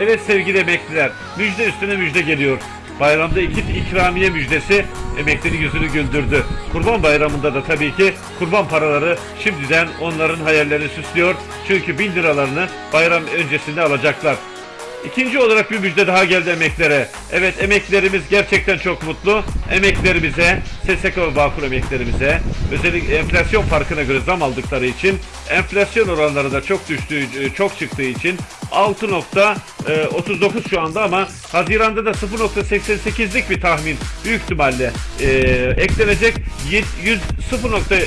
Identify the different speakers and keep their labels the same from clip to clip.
Speaker 1: Evet sevgili emekliler, müjde üstüne müjde geliyor. Bayramda iki ikramiye müjdesi emeklinin yüzünü güldürdü. Kurban bayramında da tabii ki kurban paraları şimdiden onların hayallerini süslüyor. Çünkü bin liralarını bayram öncesinde alacaklar. İkinci olarak bir müjde daha geldi emeklere. Evet emeklerimiz gerçekten çok mutlu. Emeklerimize, SSK ve Bağkur emeklerimize özellikle enflasyon farkına göre zam aldıkları için enflasyon oranları da çok düştüğü, çok çıktığı için 6.39 şu anda ama Haziran'da da 0.88'lik bir tahmin büyük ihtimalle e, eklenecek. Yet- 100 0 nokta, e,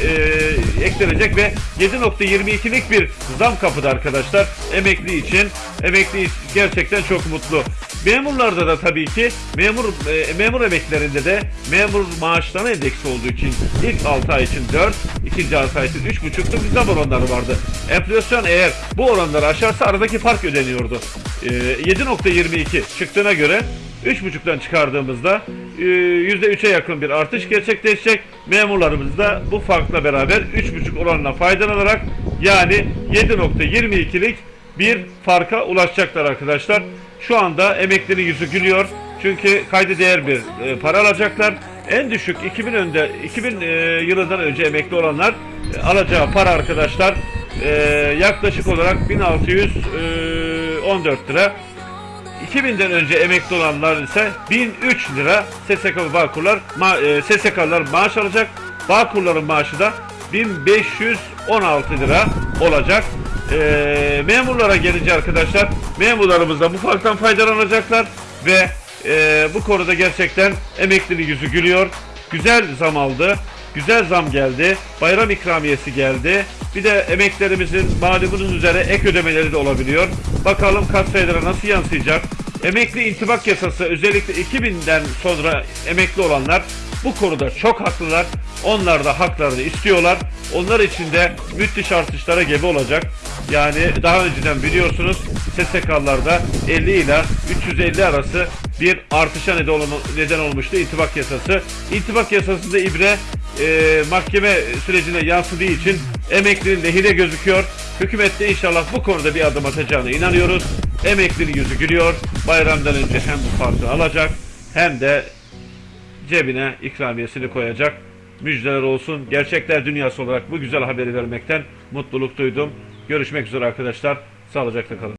Speaker 1: eklenecek ve 7.22'lik bir zam kapıda arkadaşlar. Emekli için emekli gerçekten çok mutlu. Memurlarda da tabii ki memur e, memur emeklerinde de memur maaşlarına endeksi olduğu için ilk 6 ay için 4, ikinci 6 ay için 3,5'luk bir zam oranları vardı. Enflasyon eğer bu oranları aşarsa aradaki fark ödeniyordu. E, 7.22 çıktığına göre 3.5'tan çıkardığımızda e, %3'e yakın bir artış gerçekleşecek. Memurlarımız da bu farkla beraber 3.5 oranla faydalanarak yani 7.22'lik bir farka ulaşacaklar arkadaşlar. Şu anda emeklinin yüzü gülüyor. Çünkü kayda değer bir e, para alacaklar. En düşük 2000 önde 2000 e, yılından önce emekli olanlar e, alacağı para arkadaşlar e, yaklaşık olarak 1614 lira. 2000'den önce emekli olanlar ise 1003 lira SSK Bağkurlar ma, e, SSK'lar maaş alacak. Bağkurların maaşı da 1516 lira olacak. E, memurlara gelince arkadaşlar memurlarımız da bu farktan faydalanacaklar ve e, bu konuda gerçekten emeklinin yüzü gülüyor. Güzel zam aldı. Güzel zam geldi. Bayram ikramiyesi geldi. Bir de emeklerimizin malumunuz üzere ek ödemeleri de olabiliyor. Bakalım kat sayılara nasıl yansıyacak? Emekli intibak yasası özellikle 2000'den sonra emekli olanlar bu konuda çok haklılar. Onlar da haklarını istiyorlar. Onlar için de müthiş artışlara gebe olacak. Yani daha önceden biliyorsunuz SSK'larda 50 ile 350 arası bir artışa neden, olma- neden olmuştu intibak yasası. İntibak yasasında ibre e, mahkeme sürecine yansıdığı için emeklinin lehine gözüküyor. Hükümet de inşallah bu konuda bir adım atacağına inanıyoruz. Emeklinin yüzü gülüyor. Bayramdan önce hem bu farkı alacak hem de cebine ikramiyesini koyacak. Müjdeler olsun. Gerçekler dünyası olarak bu güzel haberi vermekten mutluluk duydum. Görüşmek üzere arkadaşlar. Sağlıcakla kalın.